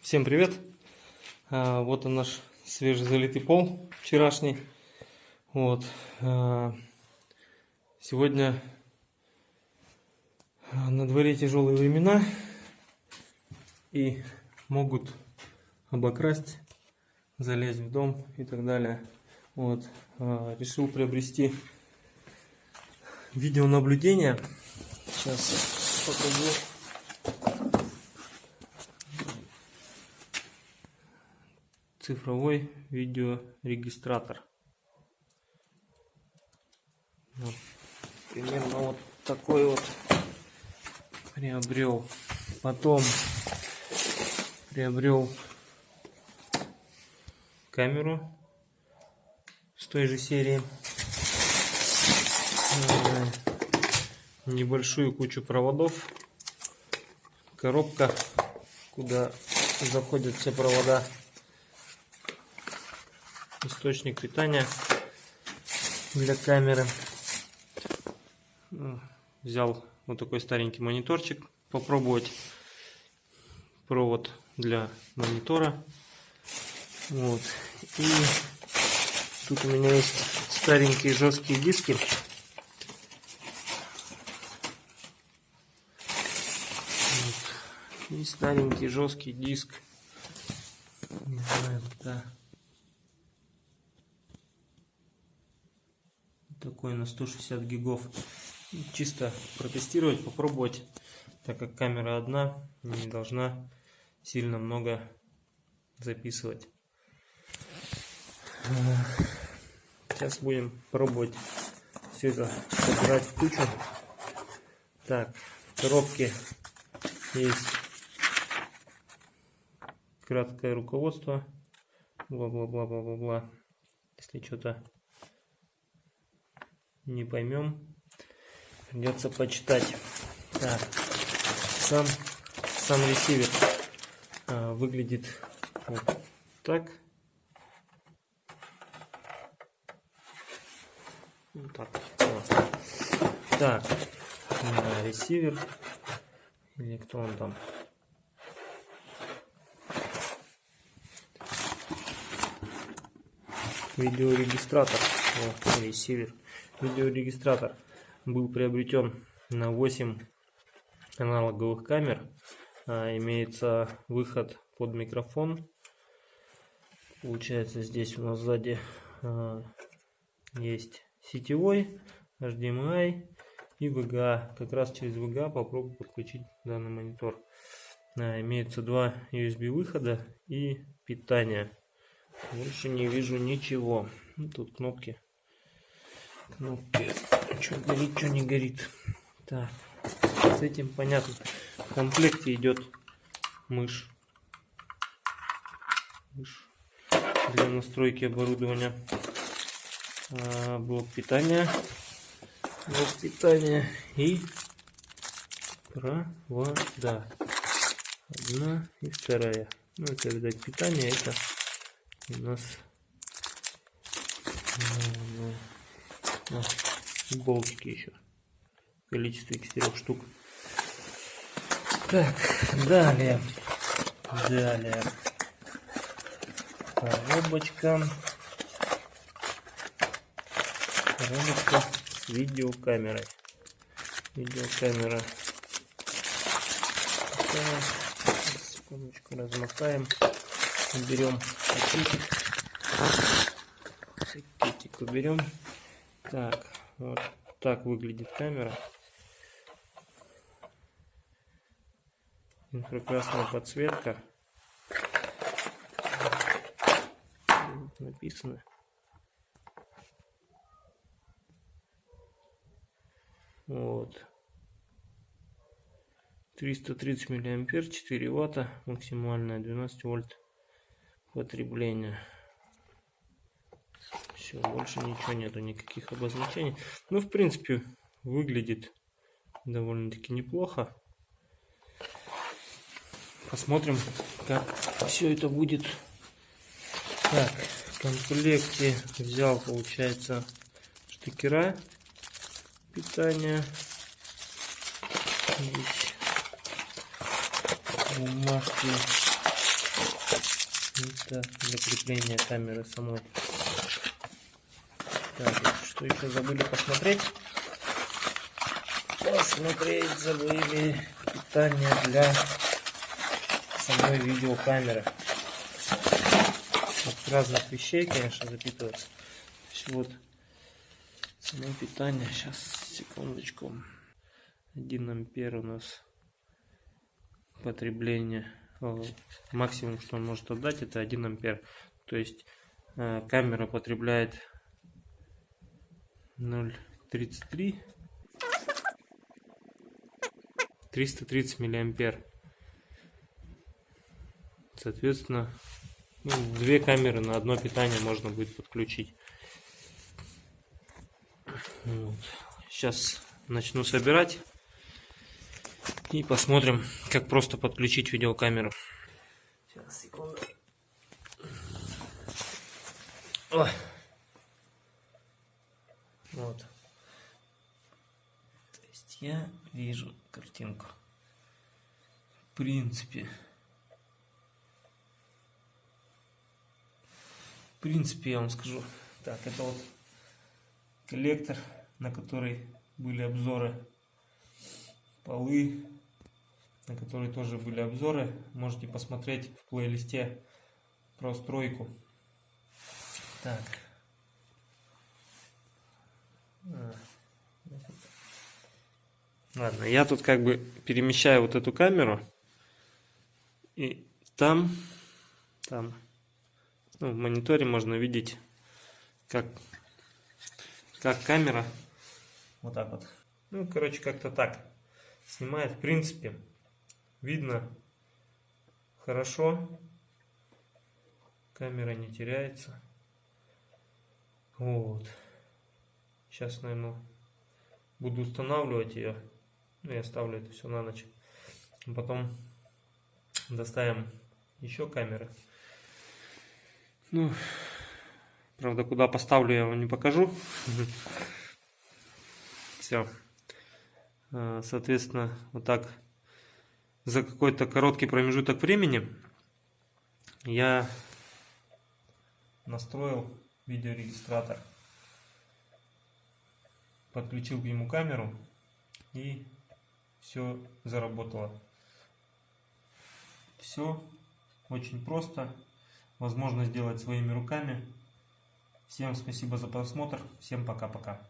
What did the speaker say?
Всем привет! А, Вот он наш свежезалитый пол вчерашний. Вот. а, Сегодня на дворе тяжелые времена и могут обокрасть, залезть в дом и так далее. Вот. а, Решил приобрести видеонаблюдение. Сейчас покажу. Цифровой видеорегистратор. Вот. Примерно вот такой вот приобрел. Потом приобрел камеру с той же серии. Э, Небольшую кучу проводов. Коробка, куда заходят все провода источник питания для камеры. Взял вот такой старенький мониторчик попробовать. Провод для монитора. Вот. И тут у меня есть старенькие жесткие диски. Вот. И старенький жесткий диск. Не знаю, да. Такой на 160 гигов. Чисто протестировать попробовать так как камера одна не должна сильно много записывать. Сейчас будем пробовать все это собирать в кучу. Так в коробке есть. Краткое руководство. Бла бла бла бла бла бла если что-то не поймем. Придется почитать. Так, сам, сам ресивер а, выглядит вот так. Вот так. Вот. Так, а, ресивер. Или кто он там? Видеорегистратор. Вот, ресивер видеорегистратор был приобретен на 8 аналоговых камер. А, имеется выход под микрофон. Получается здесь у нас сзади а, есть сетевой, HDMI и VGA. Как раз через VGA попробую подключить данный монитор. А, имеется два USB выхода и питание. Больше не вижу ничего. Тут кнопки кнопки. Что горит, что не горит. Так, с этим понятно. В комплекте идет мышь. Мышь для настройки оборудования. А, блок питания. Блок питания и провода. Одна и вторая. Ну, это, видать, питание. Это у нас болтики еще в количестве четырех штук. Так, далее. Далее. Коробочка. Коробочка с видеокамерой. Видеокамера. Секундочку размотаем. Берем пакетик. Пакетик уберем. Так, вот так выглядит камера. Инфракрасная подсветка. Написано. Вот. 330 миллиампер, 4 ватта, максимальное 12 вольт потребление. Все, больше ничего нету, никаких обозначений. Ну, в принципе, выглядит довольно-таки неплохо. Посмотрим, как все это будет. Так, в комплекте взял, получается, штекера питания. Здесь бумажки Это для крепления камеры самой. Так, что еще забыли посмотреть? Посмотреть забыли питание для самой видеокамеры. От разных вещей, конечно, запитывается. вот само питание. Сейчас, секундочку. 1 ампер у нас потребление. Максимум, что он может отдать, это 1 ампер. То есть э, камера потребляет 0,33 330 миллиампер соответственно ну, две камеры на одно питание можно будет подключить вот. сейчас начну собирать и посмотрим как просто подключить видеокамеру сейчас секунду Ой. Вот. То есть я вижу картинку. В принципе. В принципе, я вам скажу. Так, это вот коллектор, на который были обзоры. Полы, на которые тоже были обзоры. Можете посмотреть в плейлисте про стройку. Так. Ладно, я тут как бы перемещаю вот эту камеру. И там, там, ну, в мониторе можно видеть, как, как камера, вот так вот. Ну, короче, как-то так снимает. В принципе, видно хорошо. Камера не теряется. Вот. Сейчас, наверное, буду устанавливать ее. Ну, я ставлю это все на ночь. Потом доставим еще камеры. Ну, правда, куда поставлю, я вам не покажу. Все. А, соответственно, вот так за какой-то короткий промежуток времени я настроил видеорегистратор подключил к нему камеру и все заработало. Все очень просто, возможно сделать своими руками. Всем спасибо за просмотр, всем пока-пока.